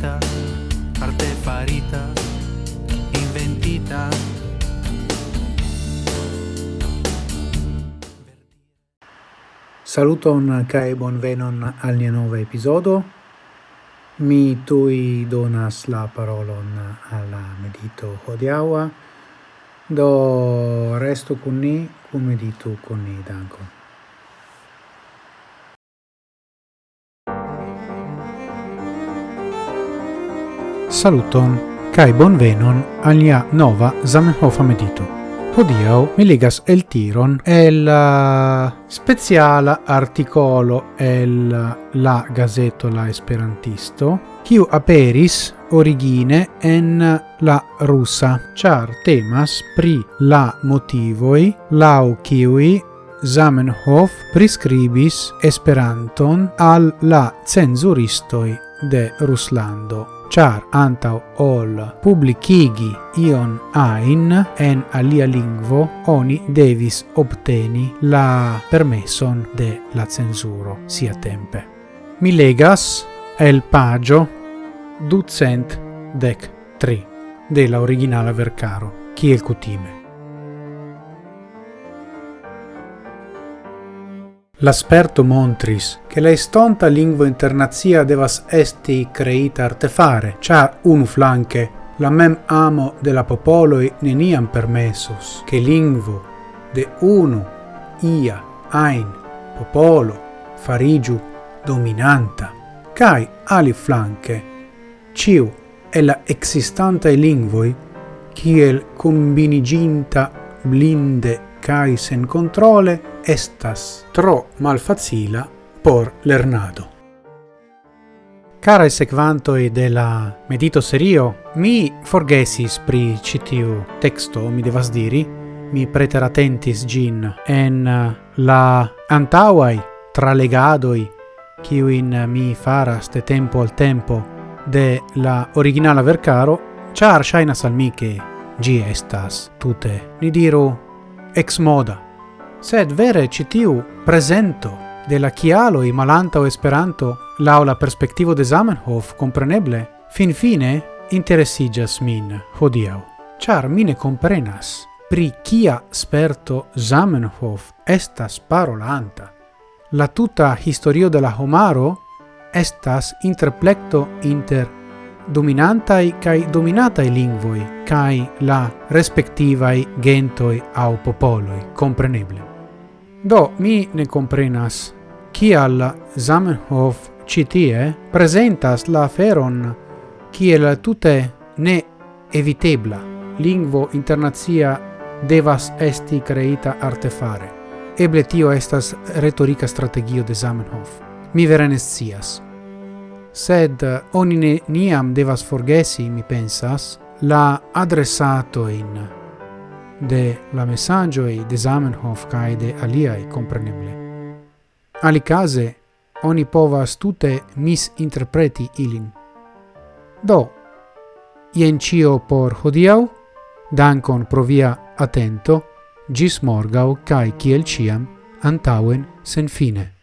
farita, artefarita, inventita. Saluton kai bonvenon al nia nova episodo. Mi tui donas la parolon alla medito hodiaua. Do resto con ni, cum meditu con ni, dankon. saluton kai bonvenon alia nova Zamenhof medito. Hodiau mi legas el tiron el uh, speciala articolo el uh, la gazeto la esperantisto kiu aperis origine en uh, la rusa char temas pri la motivoi lau kiui Zamenhof prescribis Esperanton al la cenzuristoi de Ruslando, char antau ol publicigi ion ain en alia lingvo oni devis obteni la permesson de la censuro sia tempe. Mi legas el pagio ducent dec tri de la originala vercaro, kiel cutime. L'asperto montris che la estonta lingua internazia devas esti creita artefare, char unu flanque la mem amo de la popoloi neniam permessus che lingvo de unu ia ein, popolo farigiu dominanta. Cae ali flanque ciu e la existantae lingvoi ciel combiniginta blinde cae sen controle estas tro malfacila por lernado. e sequantoi de la medito serio, mi forgesis pri citiu texto, mi devas diri, mi preteratentis gin en eh, la antauai tralegadoi kiuin mi faras de tempo al tempo de la originala vercaro, char shainas al mi che gi estas tute, ni diru, ex moda, sed vere citiu presento de la kialoi malantau Esperanto lau la perspektivo de Zamenhof compreneble fin fine interessigas min hodiau, char mine comprenas pri kia sperto Zamenhof estas parolanta. La tuta historio de la homaro estas interplecto inter dominantai kai dominatai lingvoi kai la respectivai gentoi au popoloi, compreneble. Do, mi ne comprenas. Kial Zamenhof citie presentas la feron kiel tute ne evitebla. Lingvo internazia devas esti creita artefare. Eble tio estas retorica strategio de Zamenhof. Mi vere nescias. Sed oni ne niam devas forgesi, mi pensas, la adressato in de la messaggio e de Zamenhof kai de aliai, compreneble. Alicase, oni povas tute misinterpreti ilin. Do, ien cio por hodiau, dankon pro via atento, gis morgau kai kiel ciam, antauen sen fine.